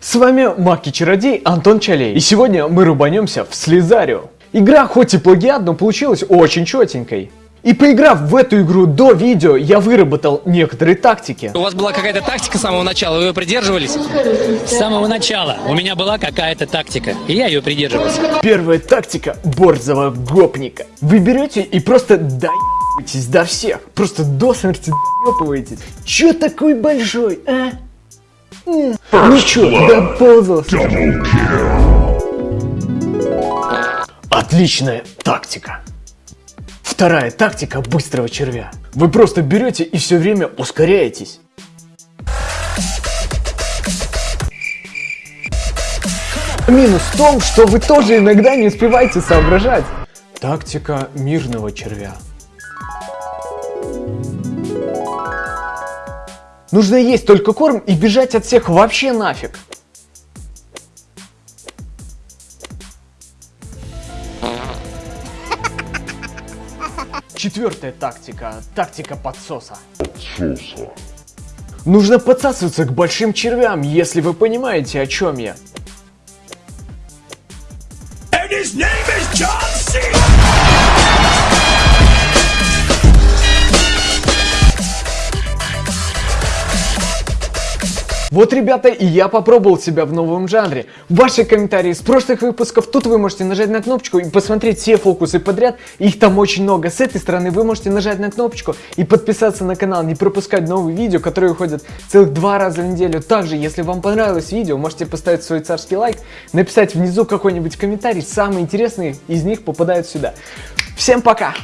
С вами Маки Чародей Антон Чалей. И сегодня мы рубанемся в Слезарю. Игра хоть и плагиат, но получилась очень четенькой. И поиграв в эту игру до видео, я выработал некоторые тактики. У вас была какая-то тактика с самого начала, вы ее придерживались? С самого начала у меня была какая-то тактика, и я ее придерживался. Первая тактика борзого гопника. Вы берете и просто даете доебываетесь до всех. Просто до смерти доебываетесь. Чё такой большой, а? Ничего, доползался. Отличная тактика. Вторая тактика быстрого червя. Вы просто берете и все время ускоряетесь. Минус в том, что вы тоже иногда не успеваете соображать. Тактика мирного червя. Нужно есть только корм и бежать от всех вообще нафиг. Четвертая тактика. Тактика подсоса. Нужно подсасываться к большим червям, если вы понимаете, о чем я. Вот, ребята, и я попробовал себя в новом жанре. Ваши комментарии с прошлых выпусков, тут вы можете нажать на кнопочку и посмотреть все фокусы подряд. Их там очень много. С этой стороны вы можете нажать на кнопочку и подписаться на канал, не пропускать новые видео, которые выходят целых два раза в неделю. Также, если вам понравилось видео, можете поставить свой царский лайк, написать внизу какой-нибудь комментарий. Самые интересные из них попадают сюда. Всем пока!